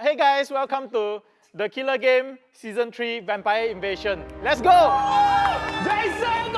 Hey guys, welcome to the Killer Game Season 3 Vampire Invasion. Let's go! Jason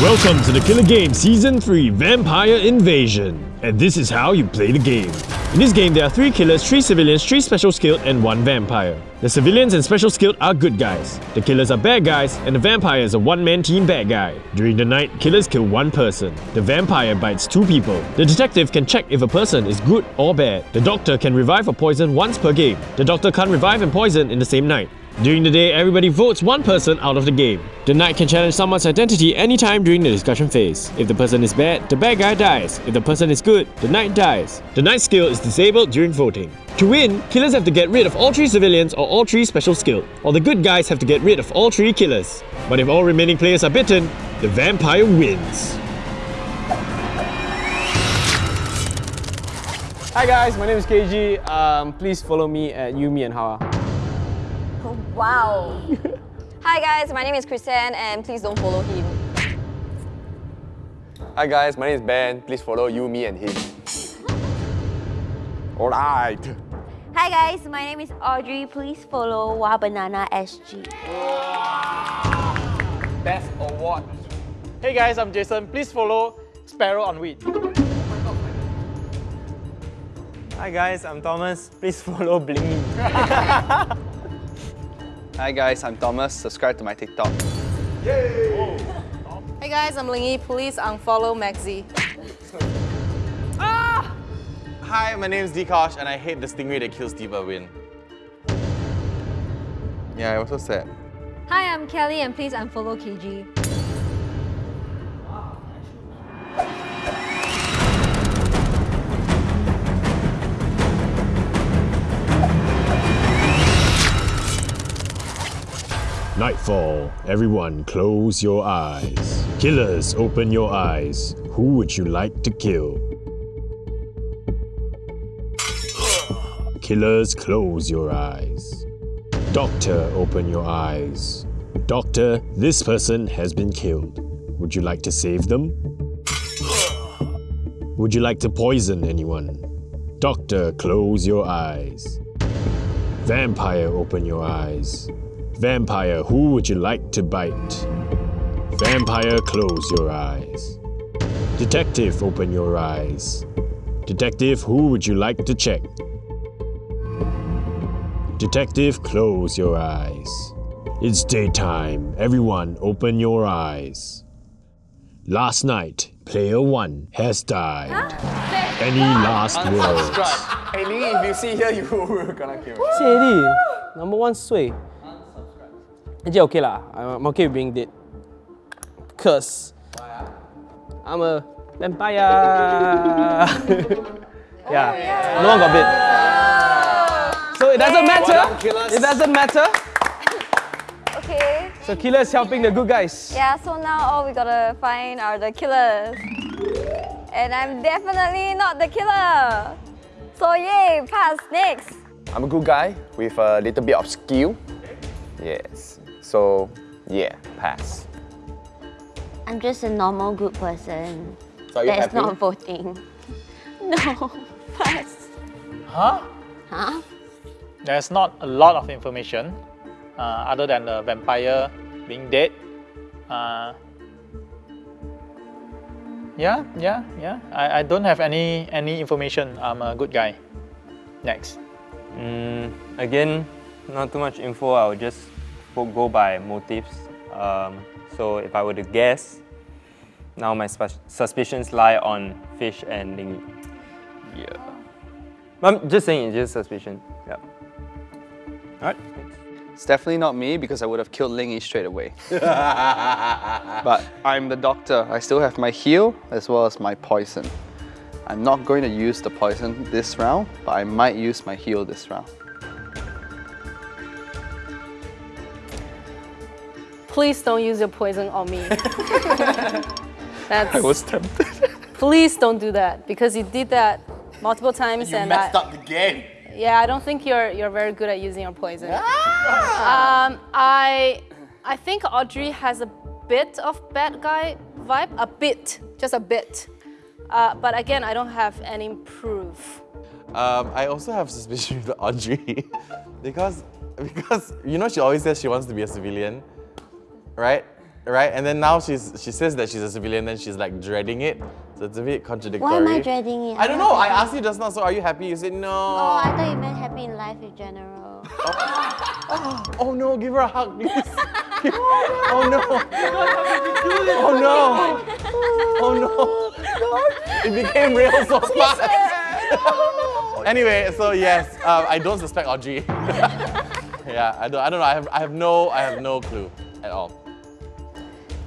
Welcome to the Killer Game Season 3 Vampire Invasion. And this is how you play the game. In this game, there are 3 killers, 3 civilians, 3 special skilled, and 1 vampire. The civilians and special skilled are good guys. The killers are bad guys, and the vampire is a one-man team bad guy. During the night, killers kill one person. The vampire bites two people. The detective can check if a person is good or bad. The doctor can revive or poison once per game. The doctor can't revive and poison in the same night. During the day, everybody votes one person out of the game. The knight can challenge someone's identity anytime during the discussion phase. If the person is bad, the bad guy dies. If the person is good, the knight dies. The knight skill is disabled during voting. To win, killers have to get rid of all three civilians or all three special skilled, or the good guys have to get rid of all three killers. But if all remaining players are bitten, the vampire wins. Hi guys, my name is KG. Um, please follow me at Yumi and Hawa. Wow. Hi guys, my name is Chrisanne and please don't follow him. Hi guys, my name is Ben. Please follow you, me, and him. Alright. Hi guys, my name is Audrey. Please follow Wabanana SG. Best award. Hey guys, I'm Jason. Please follow Sparrow on Weed. Hi guys, I'm Thomas. Please follow Blingy. Hi guys, I'm Thomas. Subscribe to my TikTok. Hey guys, I'm Lingy. Please unfollow Maxi. ah! Hi, my name is Dikosh and I hate the stingray that kills Diva Win. Yeah, I was so sad. Hi, I'm Kelly and please unfollow KG. Nightfall. Everyone close your eyes. Killers, open your eyes. Who would you like to kill? Killers, close your eyes. Doctor, open your eyes. Doctor, this person has been killed. Would you like to save them? Would you like to poison anyone? Doctor, close your eyes. Vampire, open your eyes. Vampire, who would you like to bite? Vampire, close your eyes. Detective, open your eyes. Detective, who would you like to check? Detective, close your eyes. It's daytime. Everyone, open your eyes. Last night, player one has died. Any last words? Unsubscribe. Hey Ling, if you see here, you will gonna kill me. See already. Number one sway. Actually, okay lah. I'm I'm okay with being dead. Cause I'm a vampire. yeah. No one got bit. So it doesn't matter. It doesn't matter. Okay. So killer is helping the good guys. Yeah, so now all we gotta find are the killers. And I'm definitely not the killer. So yay, pass, next. I'm a good guy with a little bit of skill. Yes. So, yeah, pass. I'm just a normal good person. So are you That's happy? not voting. No, pass. Huh? Huh? There's not a lot of information uh, other than the vampire being dead. Uh, yeah, yeah, yeah. I, I don't have any any information. I'm a good guy. Next. Mm, again, not too much info. I'll just go- go by motives. Um, so if I were to guess, now my suspicions lie on Fish and Lingy. Yeah. I'm just saying, it's just suspicion. Yeah. Alright. It's definitely not me because I would have killed Lingy straight away. but I'm the doctor. I still have my heal as well as my poison. I'm not going to use the poison this round, but I might use my heal this round. Please don't use your poison on me. That's, I was tempted. please don't do that because you did that multiple times You and messed I, up the game. yeah, I don't think you're you're very good at using your poison. Um, I I think Audrey has a bit of bad guy vibe, a bit, just a bit. Uh, but again, I don't have any proof. Um, I also have suspicion with Audrey because because you know she always says she wants to be a civilian, right? Right? And then now she's she says that she's a civilian, then she's like dreading it. So it's a bit contradictory. Why am I dreading it? I don't know. I asked you just now. So are you happy? You said no. Oh, I thought you meant happy in life in general. Oh no, give her a hug, please. oh no. Oh no. Oh no. It became real so fast. anyway, so yes, uh, I don't suspect Audrey. yeah, I don't, I don't know. I have, I have no, I have no clue at all.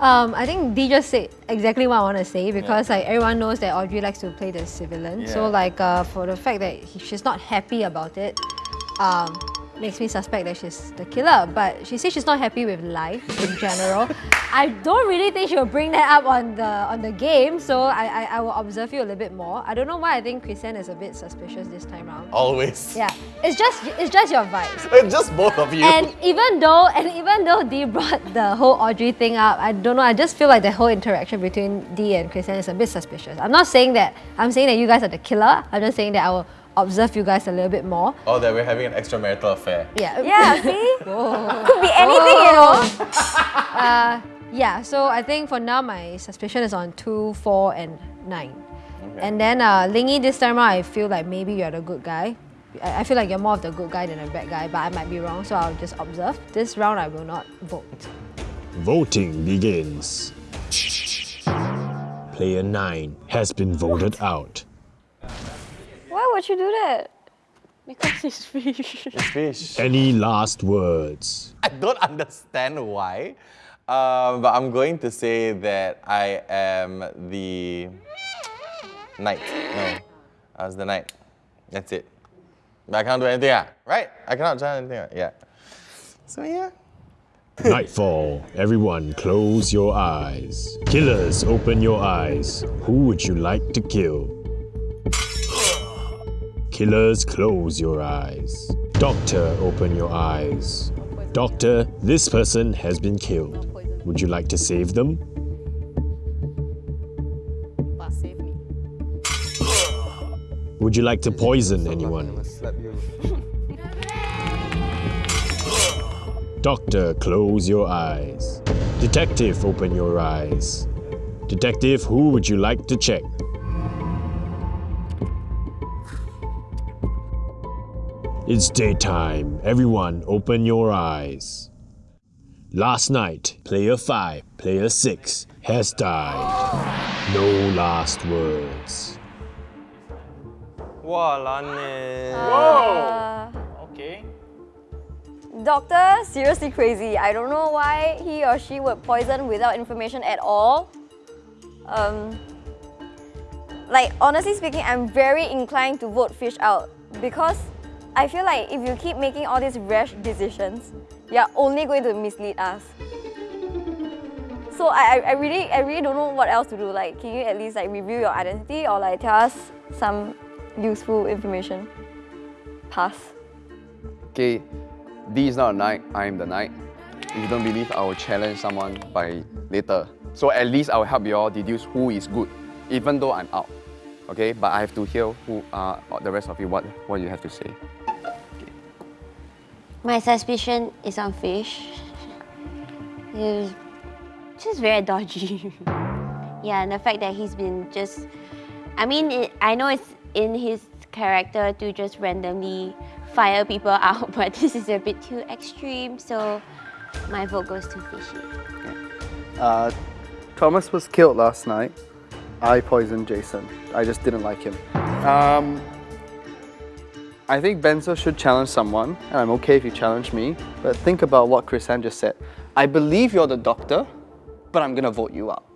Um, I think Dee just said exactly what I want to say because like everyone knows that Audrey likes to play the civilian. So like uh, for the fact that he, she's not happy about it, um, makes me suspect that she's the killer. But she says she's not happy with life in general. I don't really think she'll bring that up on the on the game. So I, I, I will observe you a little bit more. I don't know why I think Christian is a bit suspicious this time round. Always. Yeah, it's just it's just your vibes. It's just both of you. And even though and even though Dee brought the whole Audrey thing up, I don't know, I just feel like the whole interaction between Dee and Christian is a bit suspicious. I'm not saying that I'm saying that you guys are the killer. I'm just saying that I will observe you guys a little bit more. oh, that we're having an extramarital affair. Yeah. Yeah, see? Whoa. Could be anything, you know. Uh, yeah, so I think for now my suspicion is on 2, 4 and 9. And then uh, Lingy this time around, I feel like maybe you're the good guy. I I feel like you're more of the good guy than the bad guy, but I might be wrong, so I'll just observe. This round I will not vote. Voting begins. Player 9 has been voted out. Why would you do that? Because it's fish. It's fish. Any last words? I don't understand why, um, but I'm going to say that I am the knight. No, I was the knight. That's it. But I can't do anything, ah, right? I cannot try anything, ah, yeah. So yeah. Nightfall. Everyone close your eyes. Killers, open your eyes. Who would you like to kill? Killers, close your eyes. Doctor, open your eyes. Doctor, this person has been killed. Would you like to save them? Would you like to poison anyone? Doctor, close your eyes. Detective, open your eyes. Detective, who would you like to check? It's daytime. Everyone, open your eyes. Last night, player 5, player 6 has died. No last words. Wah, lane. Uh, Okay. Doctor, seriously crazy. I don't know why he or she would poison without information at all. Um, like, honestly speaking, I'm very inclined to vote fish out because I feel like if you keep making all these rash decisions, you're only going to mislead us. So I, I- really I really don't know what else to do. Like, can you at least like review your identity or like tell us some useful information? Pass. Okay, D is not a knight, I am the knight. If you don't believe, I will challenge someone by later. So at least I will help you all deduce who is good, even though I'm out. Okay, but I have to hear who uh, the rest of you what, what you have to say. My suspicion is on fish. He's just very dodgy. yeah, and the fact that he's been just. I mean, it, I know it's in his character to just randomly fire people out, but this is a bit too extreme, so my vote goes to fishy. Uh, Thomas was killed last night. I poisoned Jason. I just didn't like him. Um, I think Benzo should challenge someone, and I'm okay if you challenge me, but think about what Chrisanne just said. I believe you're the doctor, but I'm gonna vote you out.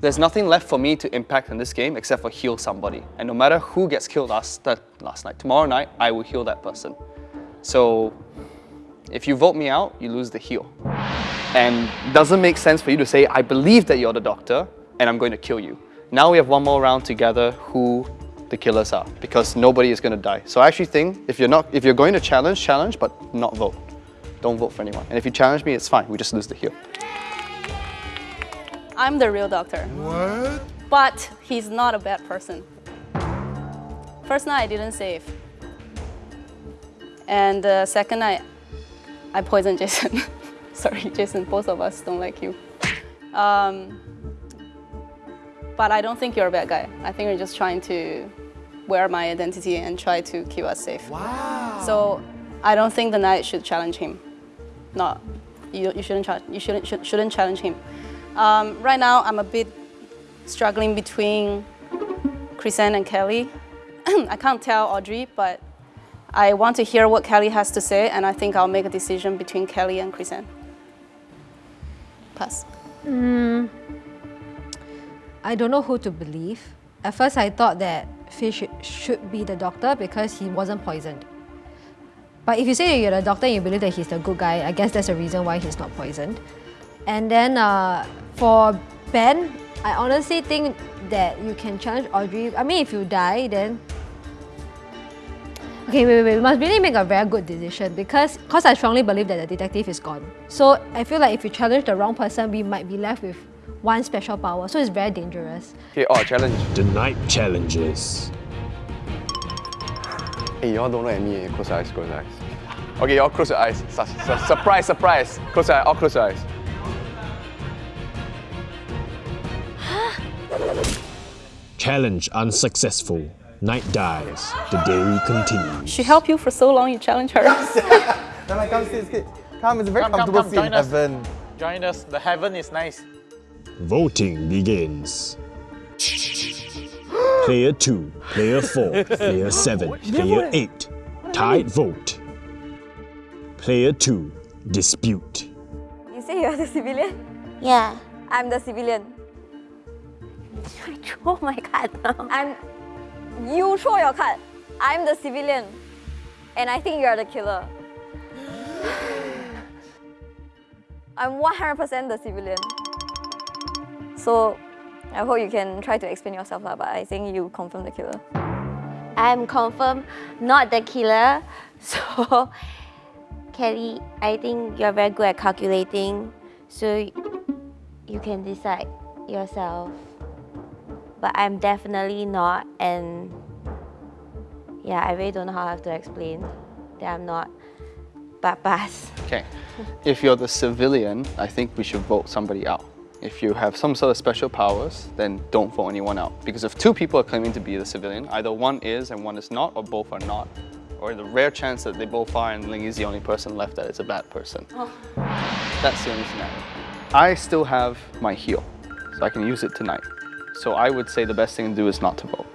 There's nothing left for me to impact in this game except for heal somebody. And no matter who gets killed last, last night, tomorrow night, I will heal that person. So if you vote me out, you lose the heal. And doesn't make sense for you to say, I believe that you're the doctor and I'm going to kill you. Now we have one more round together who the killers are because nobody is going to die. So I actually think if you're not if you're going to challenge, challenge but not vote. Don't vote for anyone. And if you challenge me, it's fine. We just lose the heal. I'm the real doctor. What? But he's not a bad person. First night I didn't save. And the second night, I poisoned Jason. Sorry, Jason, both of us don't like you. Um, but I don't think you're a bad guy. I think you're just trying to wear my identity and try to keep us safe. Wow. So I don't think the knight should challenge him. No, you, you shouldn't, cha- you shouldn't, should, shouldn't challenge him. Um, right now, I'm a bit struggling between Chrisanne and Kelly. I can't tell Audrey, but I want to hear what Kelly has to say, and I think I'll make a decision between Kelly and Chrisanne. Pass. I don't know who to believe. At first, I thought that Fish should be the doctor because he wasn't poisoned. But if you say you're the doctor and you believe that he's the good guy, I guess that's the reason why he's not poisoned. And then uh, for Ben, I honestly think that you can challenge Audrey. I mean, if you die, then Okay, wait, wait, wait. We must really make a very good decision because cause I strongly believe that the detective is gone. So I feel like if you challenge the wrong person, we might be left with one special power. So it's very dangerous. Okay, oh, challenge. The knight challenges. Hey, y'all don't look at me. Close your eyes, close your eyes. Okay, y'all close your eyes. Su- su- surprise, surprise. Close your eyes, all close your eyes. Challenge unsuccessful. Knight dies. The day continues. She helped you for so long, you challenge her. Then I come sit, sit. Come, it's a very Come, come, comfortable come, seat in join us. heaven. Join us. The heaven is nice. Voting begins. Player 2, Player 4, Player 7, Player 8. Tied vote. Player 2, Dispute. You say you're the civilian? Yeah. I'm the civilian. I throw oh my card now. I'm. You throw your card. I'm the civilian. And I think you're the killer. I'm 100% the civilian. So I hope you can try to explain yourself, lah, but I think you confirm the killer. I'm confirmed not the killer. So, Kelly, I think you're very good at calculating. So, you can decide yourself. But I'm definitely not. And yeah, I really don't know how I have to explain that I'm not. But pass. Okay. If you're the civilian, I think we should vote somebody out. If you have some sort of special powers, then don't vote anyone out. Because if two people are claiming to be the civilian, either one is and one is not, or both are not. Or the rare chance that they both are and Ling is the only person left that is a bad person. Oh. That's the only scenario. I still have my heal, so I can use it tonight. So I would say the best thing to do is not to vote.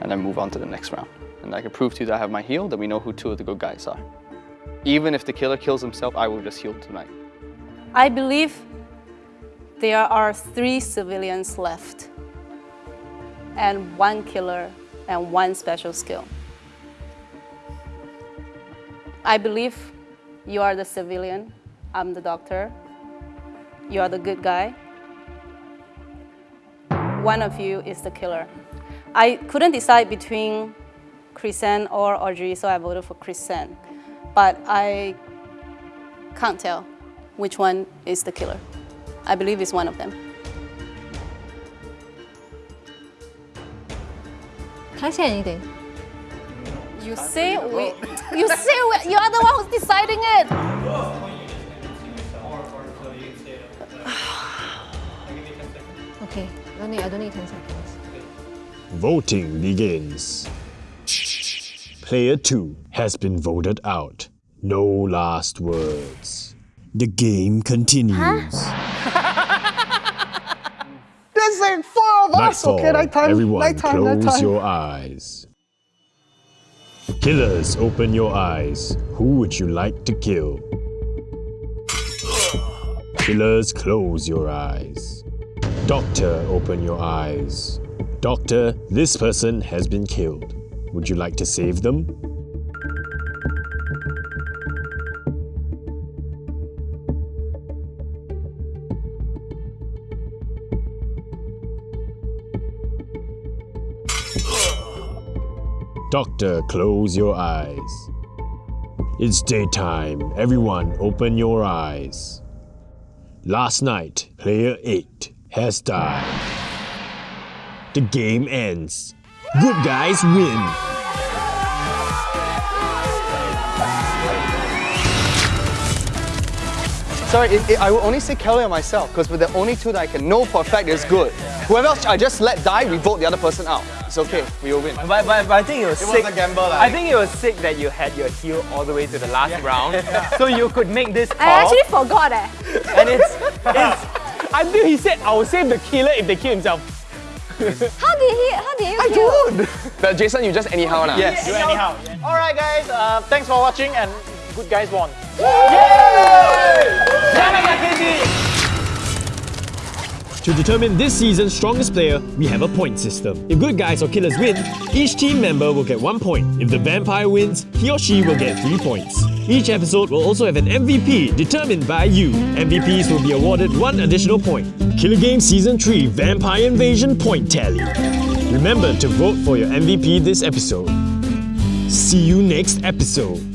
And then move on to the next round. And I can prove to you that I have my heal, then we know who two of the good guys are. Even if the killer kills himself, I will just heal tonight. I believe there are three civilians left, and one killer and one special skill. I believe you are the civilian, I'm the doctor, you are the good guy. One of you is the killer. I couldn't decide between Chrisanne or Audrey, so I voted for Chrisanne. But I can't tell which one is the killer. I believe it's one of them. Can I say anything? You say we, you say we, you're the one who's deciding it. Okay, I don't need, I don't need 10 seconds. Voting begins. Player 2 has been voted out. No last words. The game continues. There's like four of us! Nightfall. Okay, nighttime, Everyone nighttime, close nighttime. your eyes. Killers, open your eyes. Who would you like to kill? Killers, close your eyes. Doctor, open your eyes. Doctor, this person has been killed. Would you like to save them? Doctor, close your eyes. It's daytime. Everyone, open your eyes. Last night, player 8 has died. The game ends. Good guys win. Sorry, it, it, I will only say Kelly and myself because we're the only two that I can know for a fact is good. Whoever else I just let die, we vote the other person out. It's okay, we will win. But, but, but I think it was It sick. was a gamble, like. I think it was sick that you had your heal all the way to the last round, so you could make this call. I actually forgot eh. and it's, it's Until he said, I will save the killer if they kill himself. How did he? How did you I kill? But Jason, you just anyhow now. Yes. Do anyhow. Alright guys, uh, thanks for watching and good guys won. To determine this season's strongest player, we have a point system. If good guys or killers win, each team member will get one point. If the vampire wins, he or she will get three points. Each episode will also have an MVP determined by you. MVPs will be awarded one additional point. Killer Game Season 3 Vampire Invasion Point Tally. Remember to vote for your MVP this episode. See you next episode.